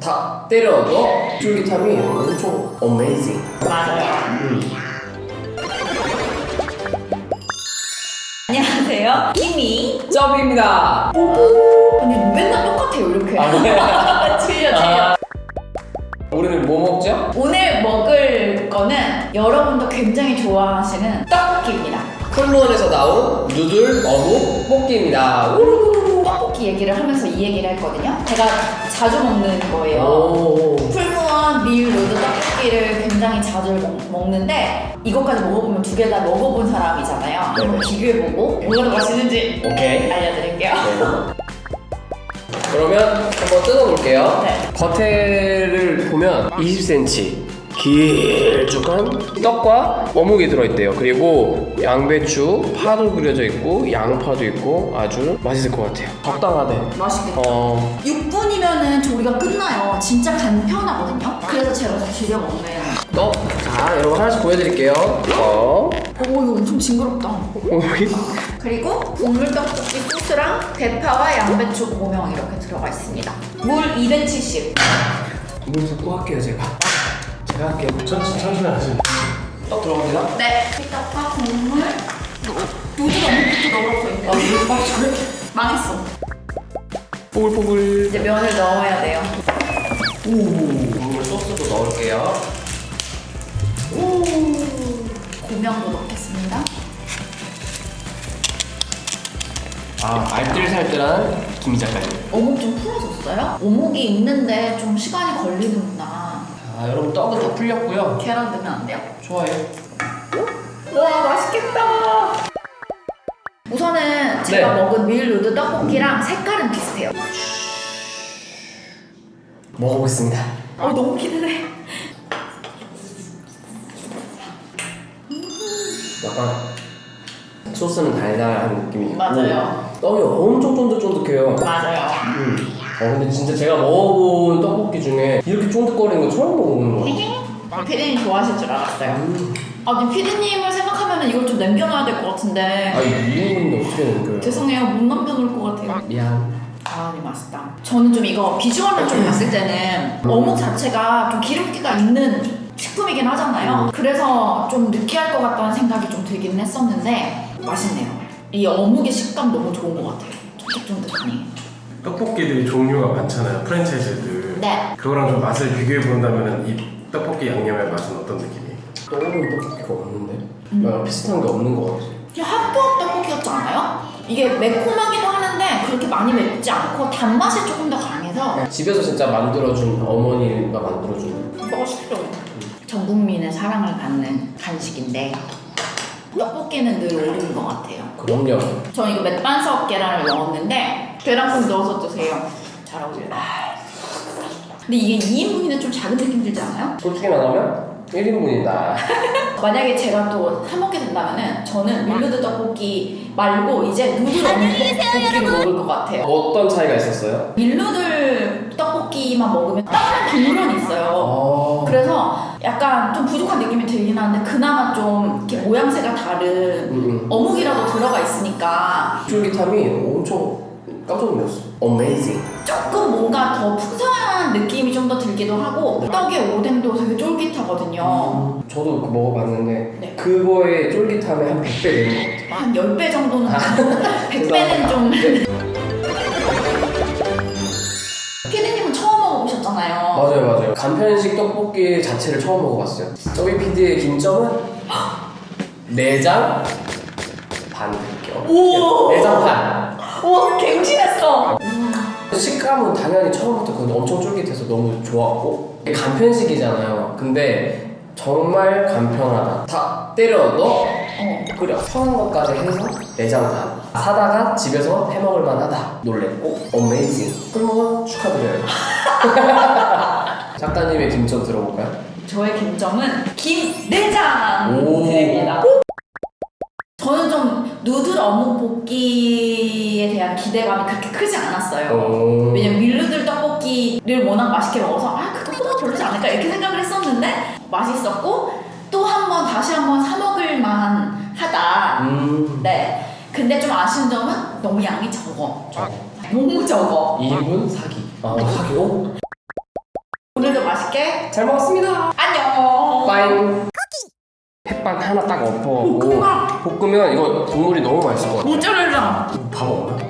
다 때려 넣어 쫄깃함이 엄청 어메이징 맞아요. 음. 안녕하세요. 김이. 점입니다 아니 맨날 똑같아요 이렇게. 아, 틀려 틀려. 우리는 뭐 먹죠? 오늘 먹을 거는 여러분도 굉장히 좋아하시는 떡볶이입니다. 풀무원에서 나온 누들 어묵 볶기입니다 우르르르. 떡볶이 얘기를 하면서 이 얘기를 했거든요. 제가 자주 먹는 거예요. 오. 풀무원 밀 로드 떡볶이를 굉장히 자주 먹, 먹는데 이것까지 먹어보면 두 개 다 먹어본 사람이잖아요. 네. 비교해보고 뭐가 더 맛있는지 오케이 알려드릴게요. 네. 그러면 한번 뜯어볼게요. 네. 겉에를 보면 20cm 길쭉한 떡과 어묵이 들어있대요. 그리고 양배추, 파도 그려져 있고 양파도 있고 아주 맛있을 것 같아요. 적당하네. 맛있겠다. 어, 6분이면은 조리가 끝나요. 진짜 간편하거든요. 그래서 제가 좀 즐겨 먹는. 떡. 자, 여러분 하나씩 보여드릴게요. 어, 오 이거 엄청 징그럽다. 어묵이. 그리고 국물 떡볶이 소스랑 대파와 양배추 고명 이렇게 들어가 있습니다. 물 270. 물 붓고 할게요, 제가. 제가 할게요. 천천히 천천히 하시. 떡 들어갑니다. 네. 떡과 국물. 요즘 어묵부터 넣어서 있네. 아, 이거 맛있어. 그래? 망했어. 뽀글뽀글. 이제 면을 넣어야 돼요. 오, 국물 소스도 넣을게요. 고명도 넣겠습니다. 아, 알뜰살뜰한 김 작가님. 어묵 좀 풀어졌어요? 어묵이 있는데 좀 시간이 걸리는구나. 자, 여러분 떡은 다 풀렸고요. 계란 넣으면 안 돼요? 좋아요. 와 맛있겠다. 우선은 제가 네. 먹은 밀 누드 떡볶이랑 색깔은 비슷해요. 먹어보겠습니다. 어 너무 기대돼. 약간 소스는 달달한 느낌이 맞아요. 떡이 엄청 쫀득쫀득해요. 맞아요. 음. 어 근데 진짜 제가 먹어본 떡볶이 중에 이렇게 쫀득거리는 거 처음 먹어보는 거 같아요. 피디님 좋아하실 줄 알았어요. 음. 아니 피디님을 생각하면 이걸 좀 남겨놔야 될 것 같은데 아 이거 2인분인데 어떻게 남겨요? 죄송해요 못 남겨놓을 것 같아요. 미안. 아, 네 맛있다. 저는 좀 이거 비주얼을 좀 봤을 때는 어묵 자체가 좀 기름기가 있는 식품이긴 하잖아요. 그래서 좀 느끼할 것 같다는 생각이 좀 들긴 했었는데 맛있네요. 이 어묵의 식감 너무 좋은 것 같아요. 쫀득쫀득하니. 떡볶이들이 종류가 많잖아요. 프랜차이즈들. 네. 그거랑 좀 맛을 비교해 본다면은 이 떡볶이 양념의 맛은 어떤 느낌이에요? 떠오르는 떡볶이가 없는데? 아, 비슷한 게 없는 것 같아. 그냥 학교 떡볶이 같지 않아요? 이게 매콤하기도 하는데 그렇게 많이 맵지 않고 단맛이 조금 더 강해서 집에서 진짜 만들어준 어머니가 만들어준 맛있어. 전 국민의 사랑을 받는 간식인데 떡볶이는 늘 오르는 것 같아요. 그럼요. 저 이거 맥반석 계란을 넣었는데 계란국 넣어서 드세요. 잘 어울려. 근데 이게 2인분인데 좀 작은 느낌 들지 않아요? 솔직히 말하면 1인분이다. 만약에 제가 또 사먹게 된다면은 저는 밀르드 떡볶이 말고 이제 누들 어묵 떡볶이를 먹을 것 같아요. 어떤 차이가 있었어요? 밀누들 떡볶이만 먹으면 다른 국물은 있어요. 어... 그래서 약간 좀 부족한 느낌이 들긴 하는데 그나마 좀 이렇게 모양새가 다른 음, 음. 어묵이라도 들어가 있으니까 쫄깃함이 엄청 깜짝 놀랐어. 어메이징. 조금 뭔가 더 풍성한 느낌이 좀 더 들기도 하고 떡의 오뎅도 되게 쫄깃하거든요. 저도 그 먹어봤는데 네. 그거의 쫄깃함이 한 100배 되는 것 같아요. 한 10배 정도는 아. 100배는 좀 먹어보셨잖아요. 맞아요, 맞아요. 간편식 떡볶이 자체를 처음 먹어봤어요. 저희 PD의 김점은 내장 반 겹. 오! 내장 반. 우와 갱신했어. 식감은 당연히 처음부터 그 엄청 쫄깃해서 너무 좋았고 간편식이잖아요. 근데 정말 간편하다. 다 때려 넣어 어. 끓여. 편한 것까지 해서 내장 반. 사다가 집에서 해먹을 만하다. 놀랬고 어메이징. 풀무원 축하드려요. 작가님의 김점 들어볼까요? 저의 김점은 김내장 오. 드립니다. 저는 좀 누들 어묵 볶기에 대한 기대감이 그렇게 크지 않았어요. 오. 왜냐면 밀누들 떡볶이를 워낙 맛있게 먹어서 아 그것보다 별로지 않을까 이렇게 생각을 했었는데 맛있었고 또 한 번 다시 한 번 사 먹을 만 하다. 음. 네. 근데 좀 아쉬운 점은 너무 양이 적어. 너무 적어. 2인분 사기. 아, 사기요? 잘 먹었습니다. 안녕. 빠잉. 햇반 하나 딱 엎어갖고 볶음밥. 볶으면 이거 국물이 너무 맛있을 것 같아. 모짜렐라. 밥 없나?